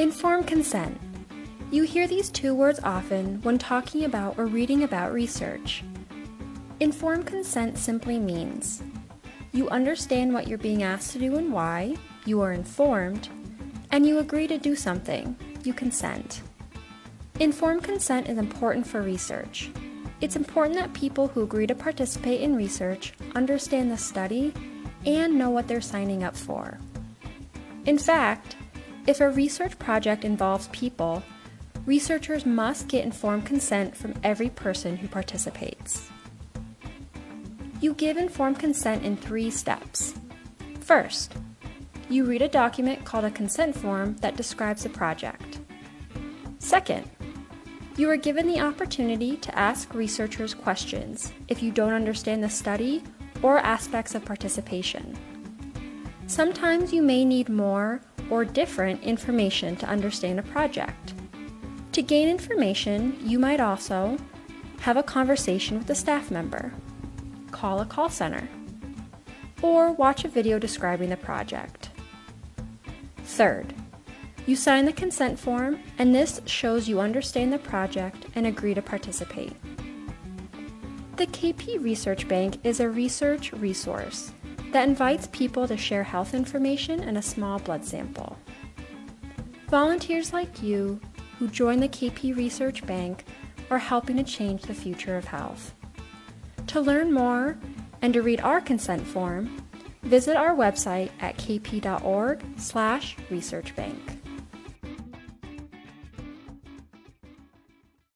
Informed consent. You hear these two words often when talking about or reading about research. Informed consent simply means you understand what you're being asked to do and why, you are informed, and you agree to do something, you consent. Informed consent is important for research. It's important that people who agree to participate in research understand the study and know what they're signing up for. In fact, if a research project involves people, researchers must get informed consent from every person who participates. You give informed consent in three steps. First, you read a document called a consent form that describes the project. Second, you are given the opportunity to ask researchers questions if you don't understand the study or aspects of participation. Sometimes you may need more or different information to understand a project. To gain information, you might also have a conversation with a staff member, call a call center, or watch a video describing the project. Third, you sign the consent form, and this shows you understand the project and agree to participate. The KP Research Bank is a research resource that invites people to share health information and a small blood sample. Volunteers like you who join the KP Research Bank are helping to change the future of health. To learn more and to read our consent form, visit our website at kp.org/researchbank.